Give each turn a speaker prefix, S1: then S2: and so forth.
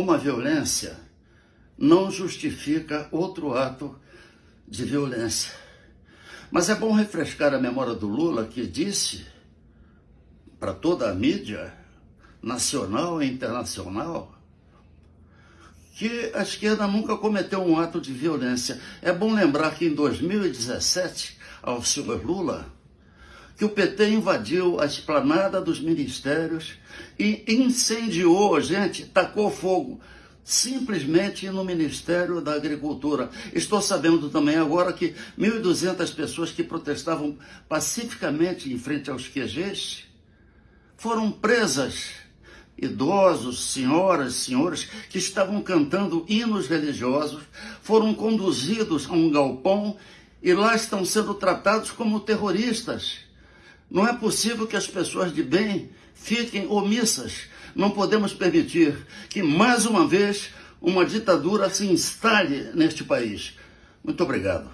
S1: uma violência não justifica outro ato de violência. Mas é bom refrescar a memória do Lula, que disse para toda a mídia, nacional e internacional, que a esquerda nunca cometeu um ato de violência. É bom lembrar que em 2017, ao senhor Lula, que o PT invadiu a esplanada dos ministérios e incendiou, gente, tacou fogo simplesmente no Ministério da Agricultura. Estou sabendo também agora que 1.200 pessoas que protestavam pacificamente em frente aos QGs foram presas. Idosos, senhoras, senhores que estavam cantando hinos religiosos foram conduzidos a um galpão e lá estão sendo tratados como terroristas. Não é possível que as pessoas de bem fiquem omissas. Não podemos permitir que, mais uma vez, uma ditadura se instale neste país. Muito obrigado.